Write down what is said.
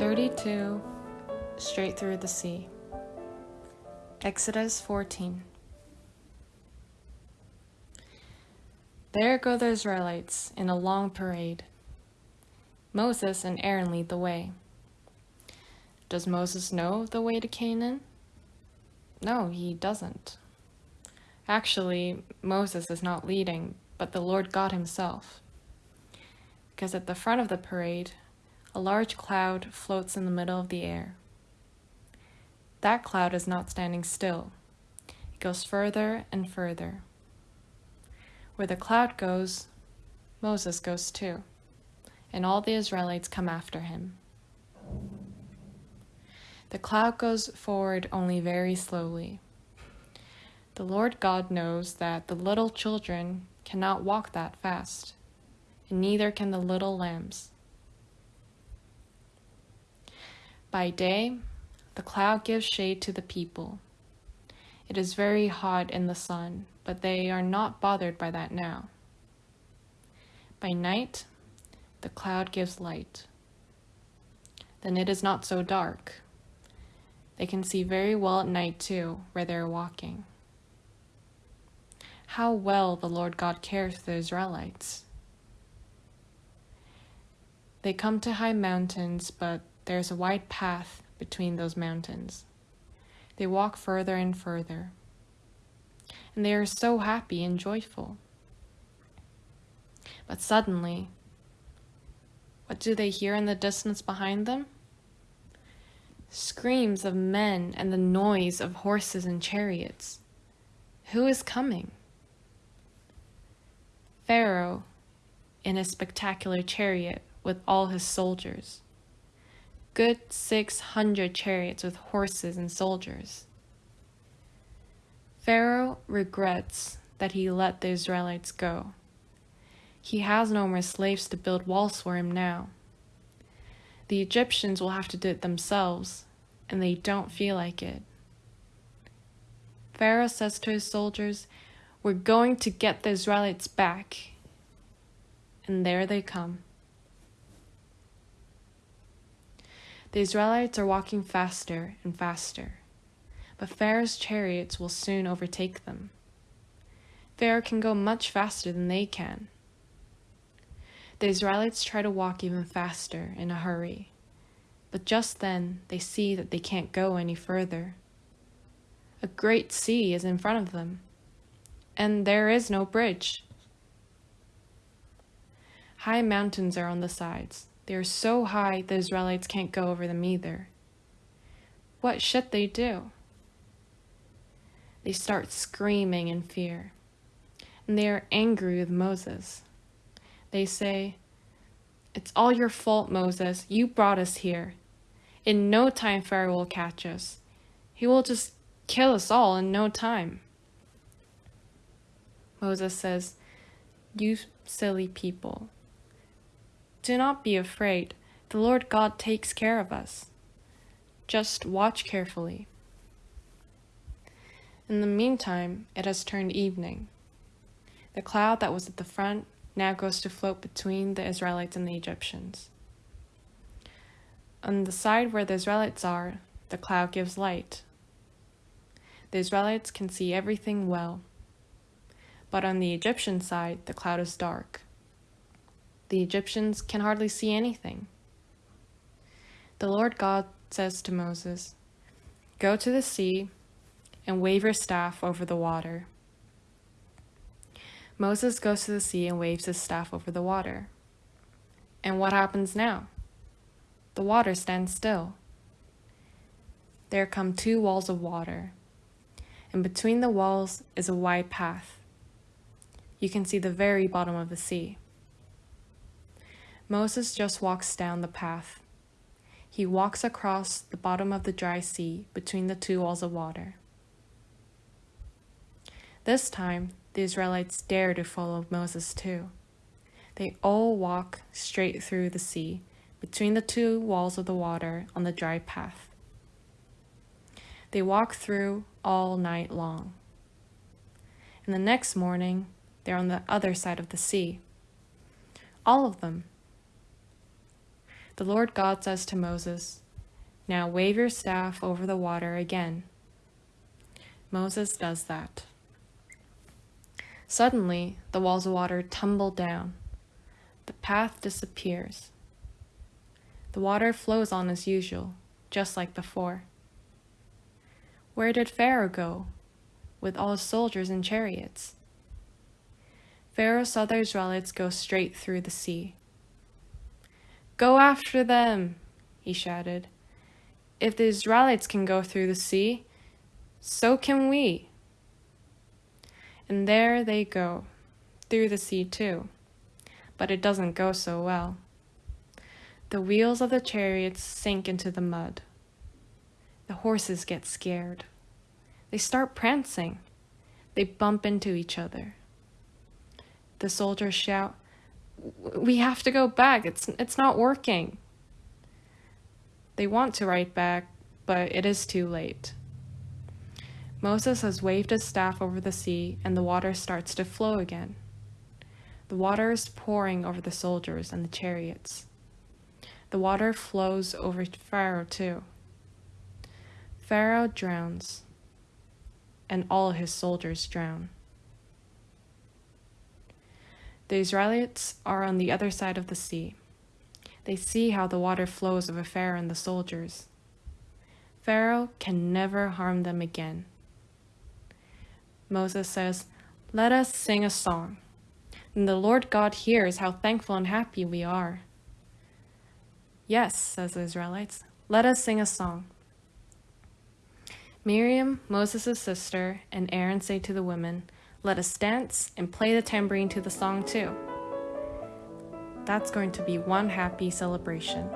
32 Straight through the sea. Exodus 14. There go the Israelites in a long parade. Moses and Aaron lead the way. Does Moses know the way to Canaan? No, he doesn't. Actually, Moses is not leading, but the Lord God himself. Because at the front of the parade, a large cloud floats in the middle of the air. That cloud is not standing still. It goes further and further. Where the cloud goes, Moses goes too, and all the Israelites come after him. The cloud goes forward only very slowly. The Lord God knows that the little children cannot walk that fast, and neither can the little lambs. By day, the cloud gives shade to the people. It is very hot in the sun, but they are not bothered by that now. By night, the cloud gives light. Then it is not so dark. They can see very well at night too, where they are walking. How well the Lord God cares for the Israelites. They come to high mountains, but there is a wide path between those mountains. They walk further and further, and they are so happy and joyful. But suddenly, what do they hear in the distance behind them? Screams of men and the noise of horses and chariots. Who is coming? Pharaoh in a spectacular chariot with all his soldiers good 600 chariots with horses and soldiers. Pharaoh regrets that he let the Israelites go. He has no more slaves to build walls for him now. The Egyptians will have to do it themselves, and they don't feel like it. Pharaoh says to his soldiers, We're going to get the Israelites back. And there they come. The Israelites are walking faster and faster, but Pharaoh's chariots will soon overtake them. Pharaoh can go much faster than they can. The Israelites try to walk even faster in a hurry, but just then they see that they can't go any further. A great sea is in front of them, and there is no bridge. High mountains are on the sides, they are so high the Israelites can't go over them either. What should they do? They start screaming in fear, and they are angry with Moses. They say, It's all your fault, Moses. You brought us here. In no time, Pharaoh will catch us. He will just kill us all in no time. Moses says, You silly people. Do not be afraid. The Lord God takes care of us. Just watch carefully. In the meantime, it has turned evening. The cloud that was at the front now goes to float between the Israelites and the Egyptians. On the side where the Israelites are, the cloud gives light. The Israelites can see everything well. But on the Egyptian side, the cloud is dark. The Egyptians can hardly see anything. The Lord God says to Moses, Go to the sea and wave your staff over the water. Moses goes to the sea and waves his staff over the water. And what happens now? The water stands still. There come two walls of water, and between the walls is a wide path. You can see the very bottom of the sea. Moses just walks down the path. He walks across the bottom of the dry sea between the two walls of water. This time, the Israelites dare to follow Moses too. They all walk straight through the sea between the two walls of the water on the dry path. They walk through all night long. And the next morning, they're on the other side of the sea. All of them The Lord God says to Moses, Now wave your staff over the water again. Moses does that. Suddenly, the walls of water tumble down. The path disappears. The water flows on as usual, just like before. Where did Pharaoh go, with all his soldiers and chariots? Pharaoh saw the Israelites go straight through the sea. Go after them, he shouted. If the Israelites can go through the sea, so can we. And there they go, through the sea too. But it doesn't go so well. The wheels of the chariots sink into the mud. The horses get scared. They start prancing. They bump into each other. The soldiers shout, We have to go back. It's, it's not working. They want to write back, but it is too late. Moses has waved his staff over the sea, and the water starts to flow again. The water is pouring over the soldiers and the chariots. The water flows over Pharaoh too. Pharaoh drowns, and all his soldiers drown. The Israelites are on the other side of the sea. They see how the water flows over Pharaoh and the soldiers. Pharaoh can never harm them again. Moses says, Let us sing a song. And the Lord God hears how thankful and happy we are. Yes, says the Israelites, let us sing a song. Miriam, Moses' sister, and Aaron say to the women, Let us dance and play the tambourine to the song too. That's going to be one happy celebration.